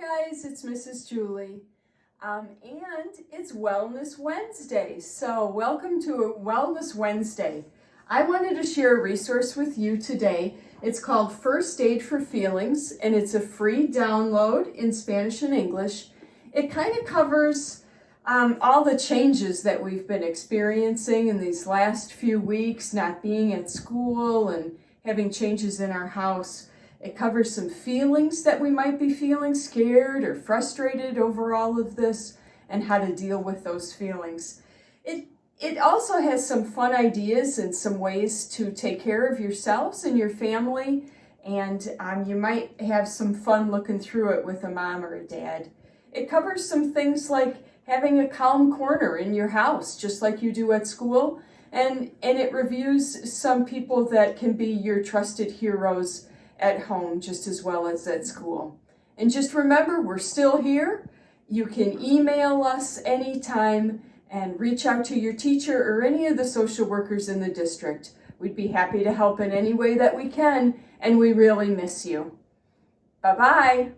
guys, it's Mrs. Julie. Um, and it's Wellness Wednesday. So welcome to Wellness Wednesday. I wanted to share a resource with you today. It's called First Aid for Feelings and it's a free download in Spanish and English. It kind of covers um, all the changes that we've been experiencing in these last few weeks, not being at school and having changes in our house. It covers some feelings that we might be feeling scared or frustrated over all of this and how to deal with those feelings. It, it also has some fun ideas and some ways to take care of yourselves and your family and um, you might have some fun looking through it with a mom or a dad. It covers some things like having a calm corner in your house, just like you do at school, and, and it reviews some people that can be your trusted heroes at home just as well as at school. And just remember, we're still here. You can email us anytime and reach out to your teacher or any of the social workers in the district. We'd be happy to help in any way that we can, and we really miss you. Bye-bye.